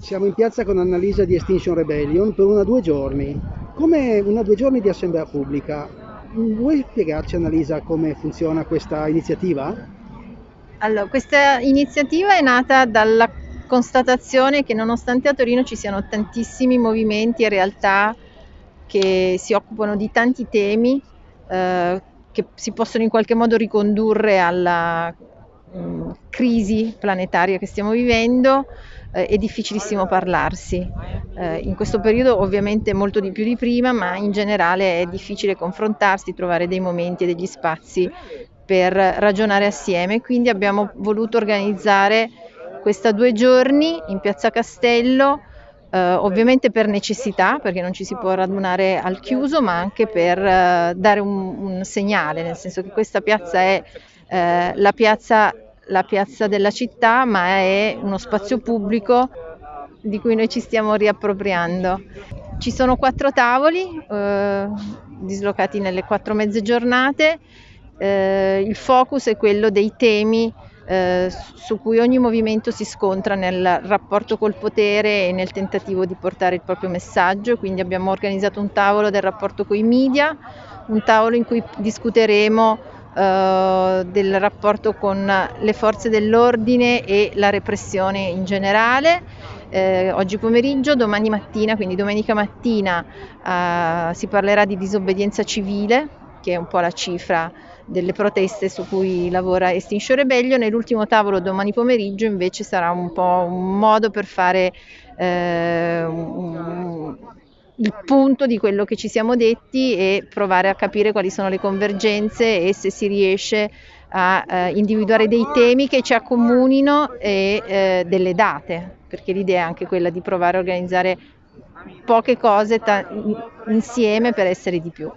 Siamo in piazza con Annalisa di Extinction Rebellion per una due giorni. Come una due giorni di assemblea pubblica. Vuoi spiegarci Annalisa come funziona questa iniziativa? Allora, questa iniziativa è nata dalla constatazione che nonostante a Torino ci siano tantissimi movimenti e realtà che si occupano di tanti temi eh, che si possono in qualche modo ricondurre alla mh, mm, crisi planetaria che stiamo vivendo, eh, è difficilissimo parlarsi. Eh, in questo periodo ovviamente molto di più di prima, ma in generale è difficile confrontarsi, trovare dei momenti e degli spazi per ragionare assieme. Quindi abbiamo voluto organizzare questa due giorni in Piazza Castello, eh, ovviamente per necessità, perché non ci si può radunare al chiuso, ma anche per eh, dare un, un, segnale, nel senso che questa piazza è eh, la piazza la piazza della città, ma è uno spazio pubblico di cui noi ci stiamo riappropriando. Ci sono quattro tavoli eh, dislocati nelle quattro mezze giornate. Eh, il focus è quello dei temi eh, su cui ogni movimento si scontra nel rapporto col potere e nel tentativo di portare il proprio messaggio. Quindi abbiamo organizzato un tavolo del rapporto con i media, un tavolo in cui discuteremo eh, del rapporto con le forze dell'ordine e la repressione in generale. Eh, oggi pomeriggio, domani mattina, quindi domenica mattina, eh, si parlerà di disobbedienza civile, che è un po' la cifra delle proteste su cui lavora Extinction Rebellion e l'ultimo tavolo domani pomeriggio invece sarà un po' un modo per fare eh, un, il punto di quello che ci siamo detti e provare a capire quali sono le convergenze e se si riesce a eh, individuare dei temi che ci accomunino e eh, delle date, perché l'idea è anche quella di provare a organizzare poche cose ta- insieme per essere di più.